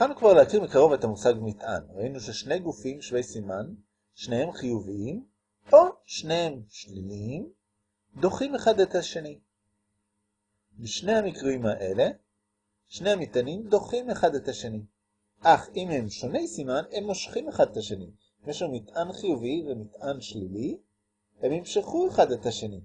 התחלנו כבר להכיר מקרוב את המושג מטען. ראינו ששני גופים שווי סימן, שניהם חיוביים, או שניהם שליליים, דוחים אחד את השני. בשני המקרים האלה, שני המטענים דוחים אחד את השני. אך אם הם שוני סימן, הם מושכים אחד את השני. אם יש לנו מטען חיובי ומטען שלילי, הם ימשכו אחד את השני.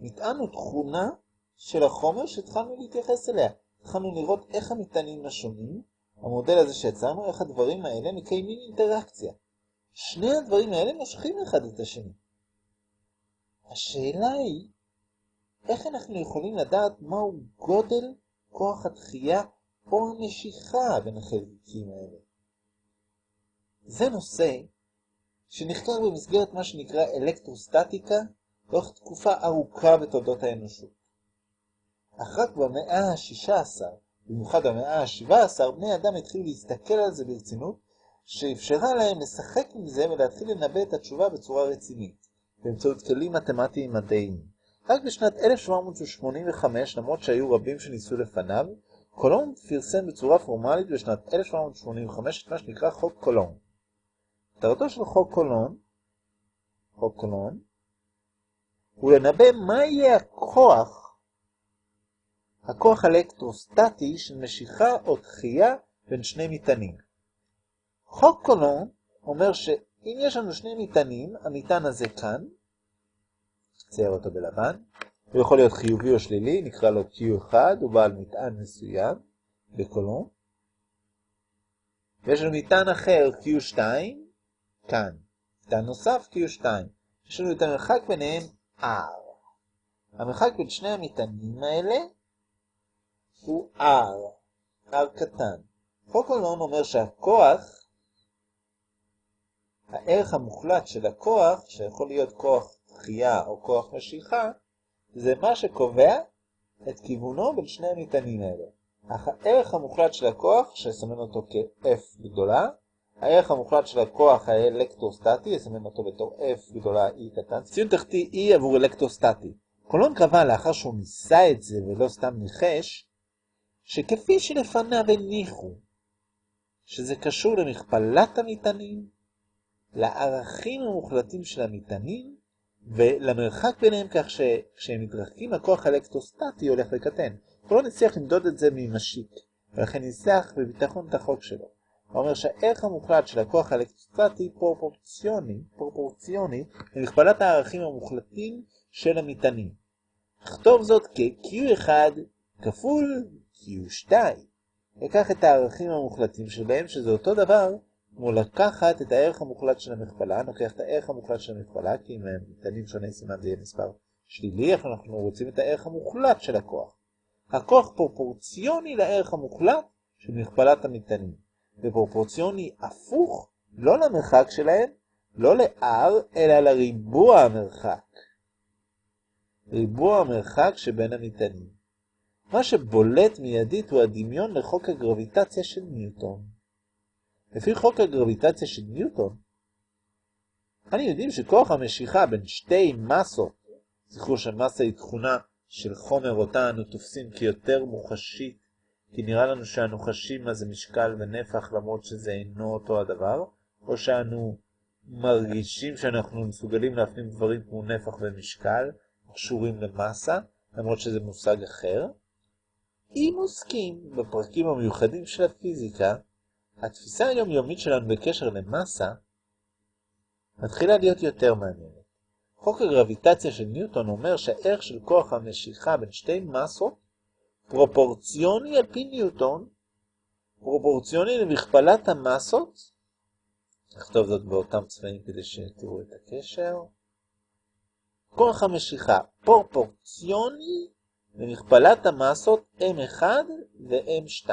מטען הוא תכונה של החומר שהתחלנו להתייחס אליה. התחלנו לראות איך המטענים השונים, המודל הזה שיצרנו, איך הדברים האלה מקיימים אינטראקציה. שני הדברים האלה מושכים אחד את השני. השאלה היא, איך אנחנו יכולים לדעת מהו גודל כוח התחייה או המשיכה בין החלקיקים האלה? זה נושא שנחקר במסגרת מה שנקרא אלקטרוסטטיקה לאורך תקופה ארוכה בתולדות האנושות. אך רק במאה ה-16, במיוחד במאה ה-17, בני אדם התחילו להסתכל על זה ברצינות, שאפשרה להם לשחק עם זה ולהתחיל לנבא את התשובה בצורה רצינית, באמצעות כלים מתמטיים מדעיים. רק בשנת 1785, למרות שהיו רבים שניסו לפניו, קולון פרסם בצורה פורמלית בשנת 1785 את מה שנקרא חוק קולון. מטרתו של חוק קולון, חוק קולון, הוא לנבא מה יהיה הכוח, הכוח אלקטרוסטטי של משיכה או דחייה בין שני מטענים. חוק קולון אומר שאם יש לנו שני מטענים, המטען הזה כאן, צייר אותו בלבן, הוא יכול להיות חיובי או שלילי, נקרא לו Q1, הוא בעל מטען מסוים בקולון. ויש לנו מטען אחר Q2, כאן. מטען נוסף Q2. יש לנו את המרחק ביניהם R. המרחק בין שני המטענים האלה הוא R, R קטן. חוק קולון אומר שהכוח, הערך המוחלט של הכוח, שיכול להיות כוח דחייה או כוח משיכה, זה מה שקובע את כיוונו בין שני המטענים האלה. אך הערך המוחלט של הכוח, שסמן אותו כ-F גדולה, הערך המוחלט של הכוח האלקטרוסטטי, יסמן אותו בתור F גדולה E קטן, ציון תחתי E עבור אלקטרוסטטי. קולון קבע לאחר שהוא ניסה את זה ולא סתם ניחש, שכפי שלפניו הניחו, שזה קשור למכפלת המטענים, לערכים המוחלטים של המטענים, ולמרחק ביניהם כך שכשהם מתרחקים הכוח האלקטרוסטטי הולך וקטן. קולון הצליח למדוד את זה ממשיק, ולכן ניסח בביטחון את החוק שלו. הוא אומר שהערך המוחלט של הכוח האלקטרוסטטי פרופורציוני, פרופורציוני למכפלת הערכים המוחלטים של המטענים. נכתוב זאת כ-Q1 כפול Q2. לקח את הערכים המוחלטים שלהם, שזה אותו דבר כמו לקחת את הערך המוחלט של המכפלה, נוקח את הערך המוחלט של המכפלה, כי אם הם מטענים שוני סימן זה יהיה מספר שלילי, אנחנו רוצים את הערך המוחלט של הכוח. הכוח פרופורציוני לערך המוחלט של מכפלת המטענים. ופרופורציוני הפוך לא למרחק שלהם, לא ל-R, אלא לריבוע המרחק. ריבוע המרחק שבין המטענים. מה שבולט מיידית הוא הדמיון לחוק הגרביטציה של ניוטון. לפי חוק הגרביטציה של ניוטון, אני יודעים שכוח המשיכה בין שתי מסות, זכרו שמסה היא תכונה של חומר אותה אנו תופסים כיותר מוחשית כי נראה לנו שאנו חשים מה זה משקל ונפח למרות שזה אינו אותו הדבר, או שאנו מרגישים שאנחנו מסוגלים להפנים דברים כמו נפח ומשקל, קשורים למסה, למרות שזה מושג אחר. אם עוסקים בפרקים המיוחדים של הפיזיקה, התפיסה היומיומית שלנו בקשר למסה מתחילה להיות יותר מעניינת. חוק הגרביטציה של ניוטון אומר שהערך של כוח המשיכה בין שתי מסות פרופורציוני על פי ניוטון, פרופורציוני למכפלת המסות, נכתוב זאת באותם צבעים כדי שתראו את הקשר, כוח המשיכה פרופורציוני למכפלת המסות M1 ו-M2,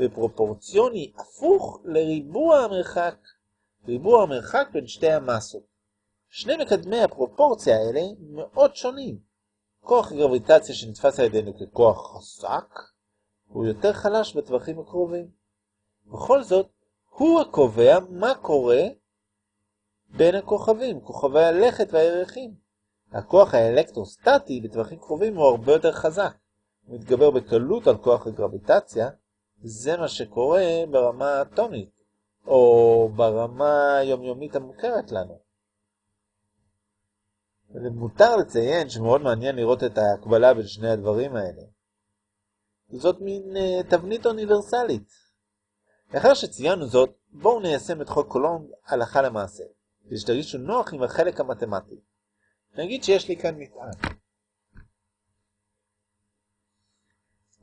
ופרופורציוני הפוך לריבוע המרחק, ריבוע המרחק בין שתי המסות. שני מקדמי הפרופורציה האלה מאוד שונים. כוח גרביטציה שנתפס על ידינו ככוח חזק, הוא יותר חלש בטווחים הקרובים. בכל זאת, הוא הקובע מה קורה בין הכוכבים, כוכבי הלכת והירחים. הכוח האלקטרוסטטי בטווחים קרובים הוא הרבה יותר חזק. הוא מתגבר בקלות על כוח הגרביטציה, זה מה שקורה ברמה האטומית, או ברמה היומיומית המוכרת לנו. ומותר לציין שמאוד מעניין לראות את ההקבלה בין שני הדברים האלה. זאת מין uh, תבנית אוניברסלית. לאחר שציינו זאת, בואו ניישם את חוק קולומב הלכה למעשה, כדי שתרגישו נוח עם החלק המתמטי. נגיד שיש לי כאן מטען.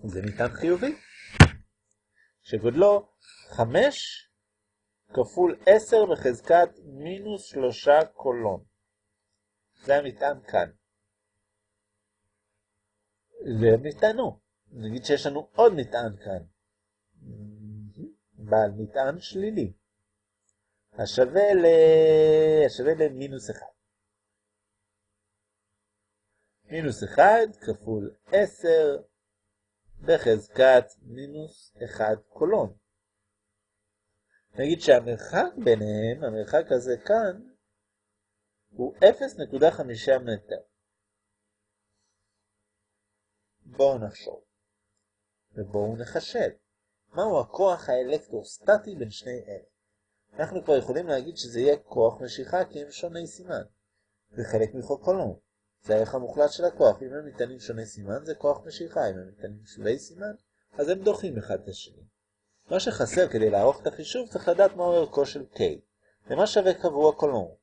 זה מטען חיובי, שגודלו 5 כפול 10 בחזקת מינוס 3 קולון. זה המטען כאן. והם נטענו. נגיד שיש לנו עוד מטען כאן. בעל מטען שלילי. השווה, ל... השווה למינוס 1. מינוס 1 כפול 10 בחזקת מינוס 1 קולון. נגיד שהמרחק ביניהם, המרחק הזה כאן, הוא 0.5 מטר. בואו נחשוב, ובואו נחשב. מהו הכוח האלקטרוסטטי בין שני אלה? אנחנו כבר יכולים להגיד שזה יהיה כוח משיכה כי הם שוני סימן. זה חלק מחוק קולום. זה הערך המוחלט של הכוח. אם הם ניתנים שוני סימן זה כוח משיכה, אם הם ניתנים שווי סימן, אז הם דוחים אחד את השני. מה שחסר כדי לערוך את החישוב צריך לדעת מהו ערכו של K. למה שווה קבוע קולום?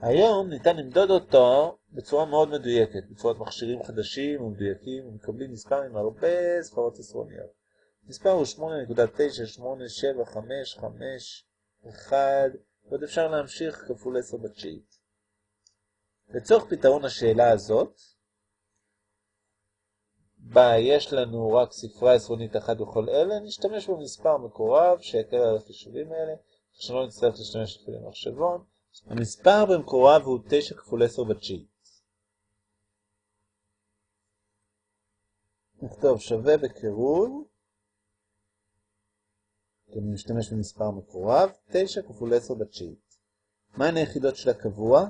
היום ניתן למדוד אותו בצורה מאוד מדויקת, בצורת מכשירים חדשים ומדויקים ומקבלים מספר עם הרבה ספרות עשרוניות. מספר הוא 8.9875551 ועוד אפשר להמשיך כפול 10 בתשיעית. לצורך פתרון השאלה הזאת, בה יש לנו רק ספרה עשרונית אחת בכל אלה, נשתמש במספר מקורב שיקל על החישובים האלה, שלא נצטרך להשתמש אפילו במחשבון. המספר במקורב הוא 9 כפול 10 בתשיעית. נכתוב שווה בקירוב, אני משתמש במספר מקורב, 9 כפול 10 בתשיעית. מהן היחידות של הקבוע?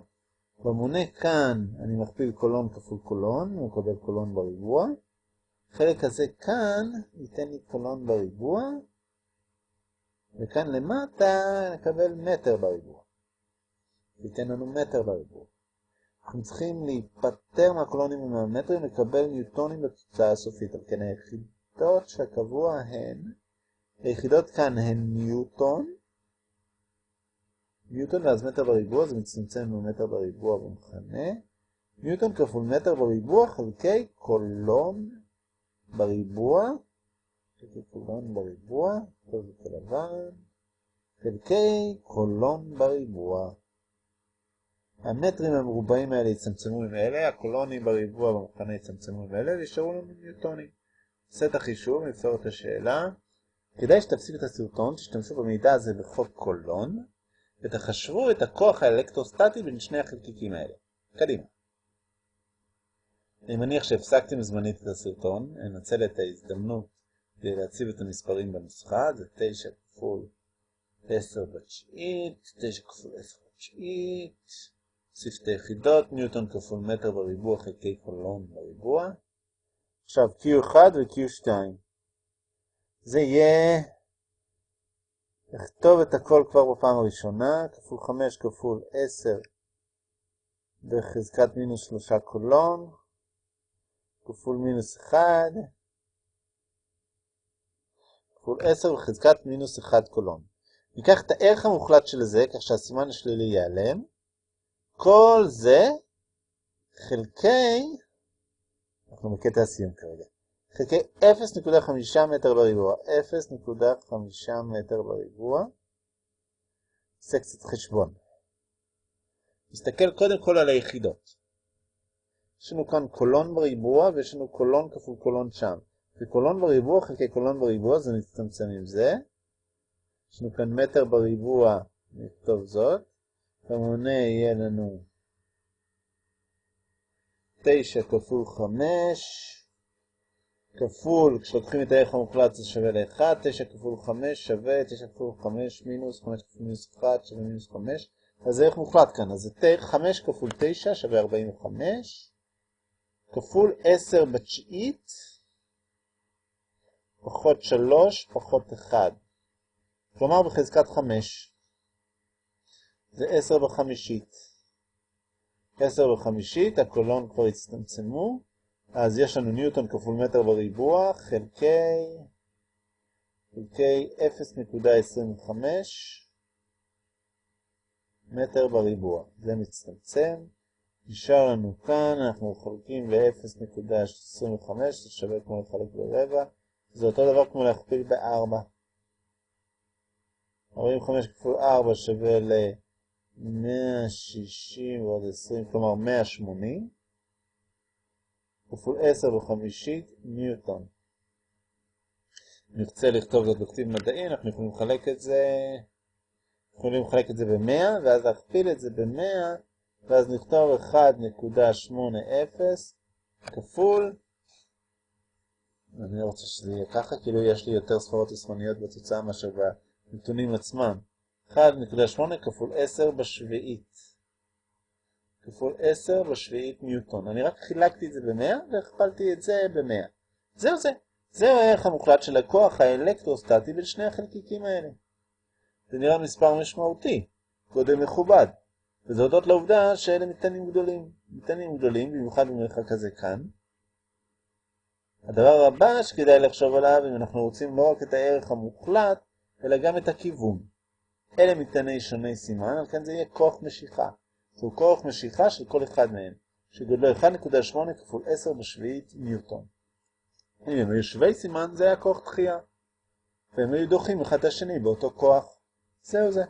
במונה כאן אני מכפיל קולון כפול קולון, הוא מקבל קולון בריבוע. החלק הזה כאן ייתן לי קולון בריבוע, וכאן למטה נקבל מטר בריבוע. ייתן לנו מטר בריבוע. אנחנו צריכים להיפטר מהקולונים ומהמטרים, לקבל ניוטונים בתוצאה הסופית. על כן היחידות שהקבוע הן, היחידות כאן הן ניוטון, ניוטון ואז מטר בריבוע, זה מצטמצם במטר בריבוע במכנה. ניוטון כפול מטר בריבוע חלקי קולון בריבוע, חלקי קולון בריבוע, כל כלבן, חלקי קולון בריבוע. המטרים המרובעים האלה יצמצמו עם אלה, הקולונים בריבוע במכנה יצמצמו עם אלה, וישארו לנו ניוטונים. נעשה את החישוב, נפתור את השאלה. כדאי שתפסיק את הסרטון, תשתמשו במידע הזה בחוק קולון, ותחשבו את הכוח האלקטרוסטטי בין שני החלקיקים האלה. קדימה. אני מניח שהפסקתם זמנית את הסרטון, אנצל את ההזדמנות כדי להציב את המספרים בנוסחה, זה 9 כפול 10 בתשיעית, 9 כפול 10 בתשיעית, נוסיף את היחידות, ניוטון כפול מטר בריבוע חלקי קולון בריבוע. עכשיו Q1 ו-Q2. זה יהיה, נכתוב את הכל כבר בפעם הראשונה, כפול 5 כפול 10 בחזקת מינוס 3 קולון, כפול מינוס 1, כפול 10 בחזקת מינוס 1 קולון. ניקח את הערך המוחלט של זה, כך שהסימן השלילי ייעלם. כל זה חלקי, אנחנו בקטע הסיום כרגע, חלקי 0.5 מטר בריבוע, 0.5 מטר בריבוע, עושה קצת חשבון. נסתכל קודם כל על היחידות. יש לנו כאן קולון בריבוע ויש לנו קולון כפול קולון שם. וקולון בריבוע חלקי קולון בריבוע זה מצטמצם עם זה. יש לנו כאן מטר בריבוע, נכתוב זאת. במונה יהיה לנו 9 כפול 5 כפול, כשלוקחים את הערך המוחלט זה שווה ל-1, 9 כפול 5 שווה 9 כפול 5 מינוס 5 כפול מינוס 1 שווה מינוס 5, אז זה ערך מוחלט כאן, אז זה 5 כפול 9 שווה 45, כפול 10 בתשיעית, פחות 3, פחות 1. כלומר בחזקת 5. זה 10 בחמישית. 10 בחמישית, הקולון כבר הצטמצמו, אז יש לנו ניוטון כפול מטר בריבוע, חלקי, חלקי 0.25 מטר בריבוע. זה מצטמצם. נשאר לנו כאן, אנחנו חולקים ל-0.25, זה שווה כמו לחלק ברבע. זה אותו דבר כמו להכפיל ב-4. 45 כפול 4 שווה ל-160 ועוד 20, כלומר 180. כפול 10 בחמישית ניוטון. נרצה לכתוב זאת בכתיב מדעי, אנחנו יכולים לחלק את זה, יכולים לחלק את זה ב-100, ואז להכפיל את זה ב-100, ואז נכתוב 1.80 כפול, אני לא רוצה שזה יהיה ככה, כאילו יש לי יותר ספרות עשרוניות בתוצאה מאשר בנתונים עצמם. 1.8 כפול 10 בשביעית. כפול 10 בשביעית ניוטון. אני רק חילקתי את זה ב-100 והכפלתי את זה ב-100. זהו זה. זהו הערך המוחלט של הכוח האלקטרוסטטי בין שני החלקיקים האלה. זה נראה מספר משמעותי, גודל מכובד. וזה הודות לעובדה שאלה מטענים גדולים. מטענים גדולים, במיוחד במרחק הזה כאן. הדבר הבא שכדאי לחשוב עליו, אם אנחנו רוצים לא רק את הערך המוחלט, אלא גם את הכיוון. אלה מטעני שוני סימן, על כן זה יהיה כוח משיכה. זהו כוח משיכה של כל אחד מהם, שגודלו 1.8 כפול 10 בשביעית ניוטון. אם הם היו שווי סימן, זה היה כוח דחייה. והם היו דוחים אחד את השני באותו כוח. זהו זה.